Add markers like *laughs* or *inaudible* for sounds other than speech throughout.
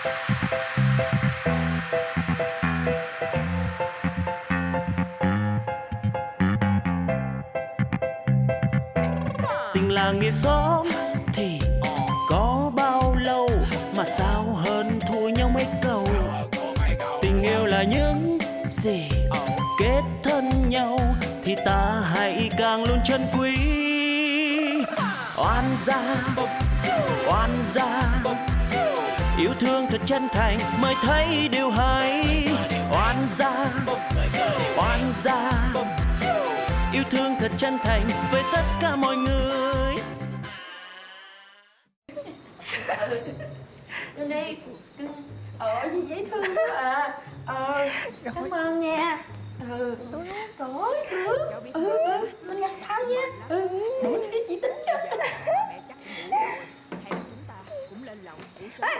tình làng nghĩa xóm thì có bao lâu mà sao hơn thua nhau mấy câu? Tình yêu là những gì kết thân nhau thì ta hãy càng luôn trân quý. Oan gia oan gia yêu thương thật chân thành mới thấy điều hay. Oan gia oan gia yêu thương thật chân thành với tất cả mọi người. Cưng đi Ờ gì dễ thương quá à. Ờ Cảm ơn nha. Ừ Rồi. được Ừ ừ Mình gặp sau nha. Ừ Để mình đi chị tính cho mẹ chắc cũng ngủ rồi hay là chúng ta cũng lên lầu ngủ sớm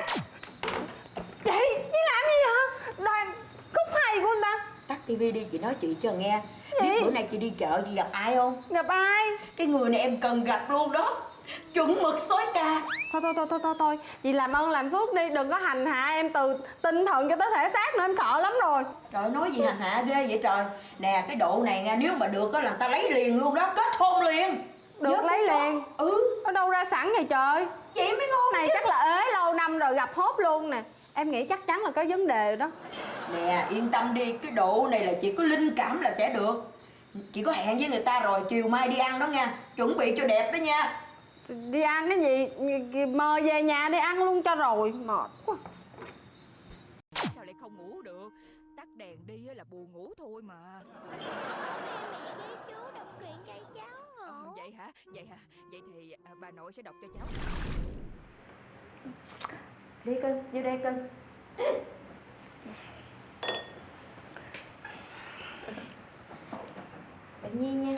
Chị, chị làm gì hả? Đoàn cúc hay của anh ta Tắt tivi đi chị nói chị cho nghe. Biết bữa nay chị đi chợ chị gặp ai không? Gặp ai? Cái người này em cần gặp luôn đó. Chuẩn mực sói ca. Thôi thôi thôi thôi thôi thôi. Chị làm ơn làm phước đi. Đừng có hành hạ em từ tinh thần cho tới thể xác nữa Em sợ lắm rồi. Trời nói gì hành hạ ghê vậy trời. Nè cái độ này nha Nếu mà được á là ta lấy liền luôn đó. Kết hôn liền. Được Nhớ lấy liền. Ừ. Ở đâu ra sẵn vậy trời? Vậy mới ngon Này chứ. chắc là ế lâu năm rồi gặp hốt luôn nè Em nghĩ chắc chắn là có vấn đề đó. Nè yên tâm đi Cái độ này là chị có linh cảm là sẽ được. Chị có hẹn với người ta rồi Chiều mai đi ăn đó nha. Chuẩn bị cho đẹp đó nha. Đi ăn cái gì? Mời về nhà đi ăn luôn cho rồi. Mệt quá. Sao lại không ngủ được? Tắt đèn đi á là buồn ngủ thôi mà. Chú đọc truyện cho cháu ngủ. Vậy hả? Vậy hả? Vậy thì à, bà nội sẽ đọc cho cháu Đi cưng, vô đây cưng Tự nhiên nha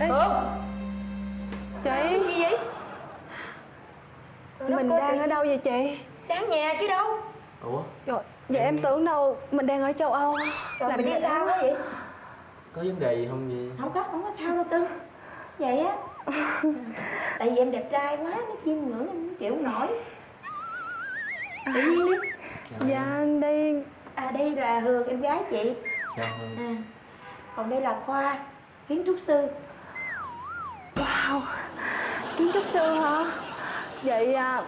Ê? Chị Gì vậy? Trời Mình đang ở đâu vậy chị? Đang nhà chứ đâu. Ủa? Rồi, vậy em tưởng đâu mình đang ở châu Âu. Rồi Làm mày đi sao quá vậy? có vấn đề gì không vậy? Không có, không có sao đâu cưng Vậy á. *laughs* Tại vì em đẹp trai quá, nó chiêm ngưỡng em không chịu nổi. Tự nhiên đi. Dạ em. anh đi. À đây là Hường, em gái chị. Chào Hương à, Còn đây là Khoa, kiến trúc sư Wow Kiến trúc sư hả? Vậy à,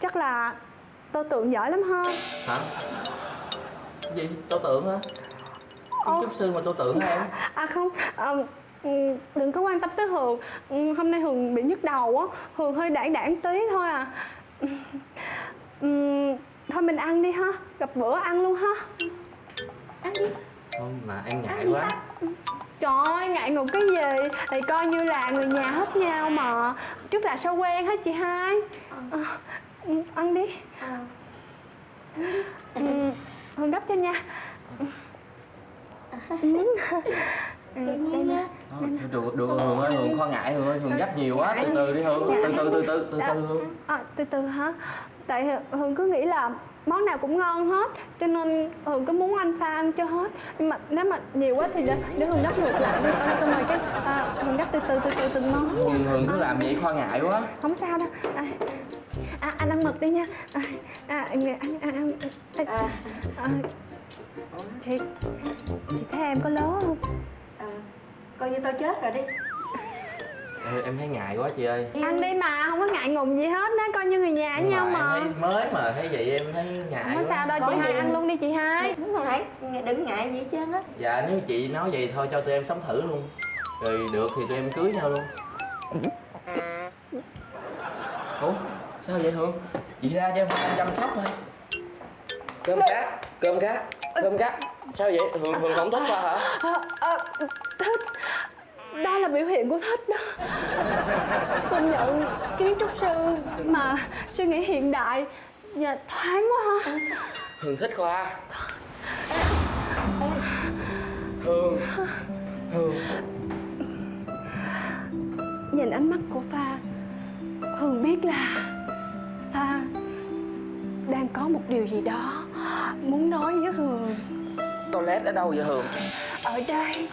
chắc là tô tượng giỏi lắm ha. Hả? Gì? Tô tượng hả? Kiến trúc sư mà tô tượng hả em? *laughs* À không. À, ừ, Đừng có quan tâm tới Hường. Ừ, Hôm nay Hường bị nhức đầu á. Hường hơi đảng đảng tí thôi à. Ừ, Thôi mình ăn đi ha. Gặp bữa ăn luôn ha. Ăn đi thôi mà em ngại Ăn quá. Trời ơi, ngại ngùng cái gì? Thì coi như là người nhà hết nhau mà. Trước là sao quen hết chị hai? À, ừ, Ăn đi. À. ừ, Hương gấp cho nha. *laughs* Ừ. Ừ, đây nha. Được được Hương ơi Hương khoan ngại Hương ơi Hương gấp nhiều quá từ từ đi Hương từ từ từ từ từ từ Hương À, từ từ hả? Tại Hương cứ nghĩ là món nào cũng ngon hết Cho nên Hương cứ muốn anh pha ăn cho hết. Nhưng mà nếu mà nhiều quá thì để, để Hương gấp ngược lại đi. À, Xong rồi cái à, Hương gấp từ từ từ từ từng món Hương Hương cứ làm vậy khoan ngại quá. Không sao đâu. À, à, Anh ăn mực đi nha. À, à, ăn, ăn, ăn, ăn, à, à, à, Chị Chị thấy em có lố không? à, Coi như tao chết rồi đi Em thấy ngại quá chị ơi. Ăn đi mà, không có ngại ngùng gì hết đó, coi như người nhà với nhau mà mà. em thấy mới mà thấy vậy em thấy ngại Không có quá. sao đâu, Có chị hai ăn luôn. đi chị hai. Đúng rồi, đừng ngại gì hết trơn á. Dạ nếu chị nói vậy thôi cho tụi em sống thử luôn. Rồi được thì tụi em cưới nhau luôn. Ủa sao vậy hương? Chị ra cho em chăm sóc thôi. Cơm cá cơm cá cơm cá. Sao vậy? Hương hương không thích qua hả? Ờ, Thích Đó là biểu hiện của thích đó. Công nhận kiến trúc sư mà suy nghĩ hiện đại và thoáng quá ha hương thích khoa. Hương hương Nhìn ánh mắt của Pha Hường biết là Pha đang có một điều gì đó muốn nói với Hường. Toilet ở đâu vậy hương Ở đây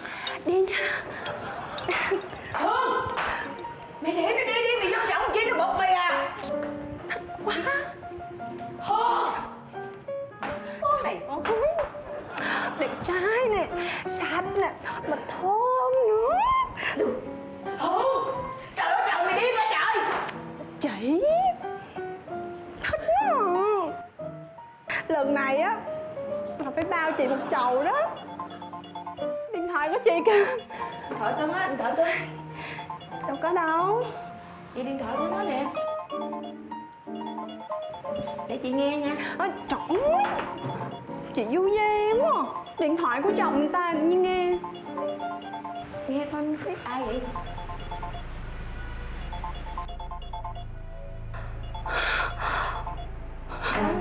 Đi nha Mày để nó đi đi, mày vô trọng chi nó bột mày à. Quá Con này con Đẹp trai nè Sạch nè Mà thơm nữa. Hương Trời ơi trời mày đi quá trời. Chị. Thích à. Lần này á Là phải bao chị một chầu đó. Điện thoại của chị kìa Điện thoại tôi á, điện thoại tôi Đâu có đâu. Vậy điện thoại của nó nè. Để chị nghe nha. À, Trời ơi. Chị vui vẻ quá. À. Điện thoại của chồng ta như nghe. Nghe thôi, thấy ai vậy?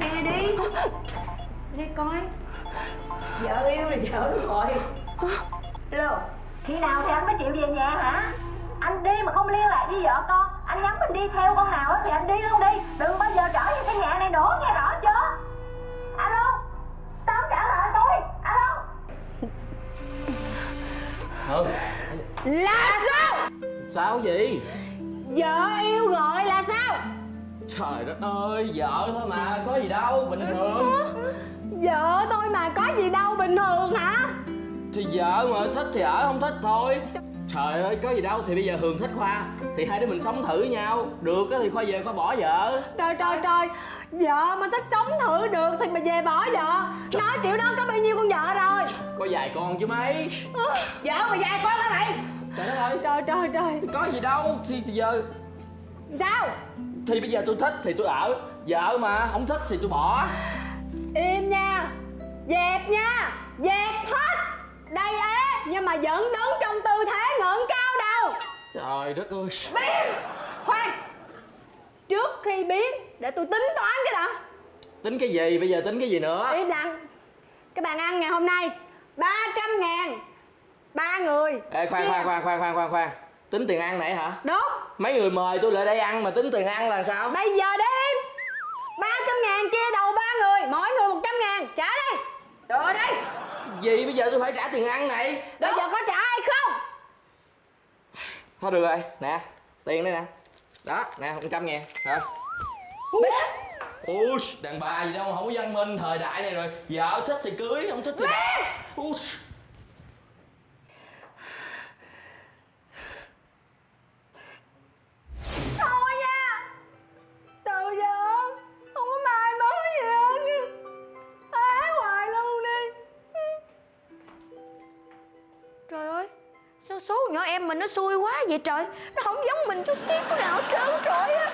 Nghe đi. Đi coi. Vợ yêu là vợ rồi. Hello Khi nào thì anh mới chịu về nhà hả? Anh đi mà không liên lạc với vợ con Anh nhắn mình đi theo con Hào á thì anh đi luôn đi. Đừng bao giờ trở về cái nhà này nữa nghe rõ chưa? Alo? Tao trả lời tôi. Alo? Hương Là sao? Sao gì Vợ yêu gọi là sao? Trời đất ơi vợ thôi mà có gì đâu bình thường. Vợ tôi mà có gì đâu bình thường hả thì vợ mà thích thì ở không thích thôi. Trời ơi có gì đâu. Thì bây giờ hường thích khoa. Thì hai đứa mình sống thử nhau. Được á thì khoa về khoa bỏ vợ. Trời trời trời. Vợ mà thích sống thử được thì mà về bỏ vợ. Nói kiểu đó có bao nhiêu con vợ rồi. Có vài con chứ mấy. Vợ mà dài con hả mày? Trời đất ơi. Trời trời trời. Có gì đâu. Thì, thì giờ Sao? Thì bây giờ tôi thích thì tôi ở. Vợ mà không thích thì tôi bỏ. Im nha. Dẹp nha. Dẹp Nhưng mà vẫn đứng trong tư thế ngẩng cao đầu trời đất ơi. Biến Khoan. Trước khi biến Để tôi tính toán cái đã. Tính cái gì? Bây giờ tính cái gì nữa? Im lặng Cái bàn ăn ngày hôm nay 300 ngàn. Ba người. Ê khoan khoan khoan khoan khoan khoan khoan. Tính tiền ăn nãy hả? Đúng. Mấy người mời tôi lại đây ăn mà tính tiền ăn là sao? Bây giờ đi. 300 ngàn chia đầu ba người Mỗi người 100 ngàn. Trả đi. Rồi đây gì? Bây giờ tôi phải trả tiền ăn này. Bây giờ có trả hay không? Thôi được rồi. Nè tiền đây nè. Đó nè một trăm ngàn. Hả Ui, đàn bà gì đâu mà không có văn minh thời đại này rồi. Vợ thích thì cưới, không thích thì bỏ Sao số nhỏ em mình nó xui quá vậy trời? Nó không giống mình chút xíu nào trơn trời á.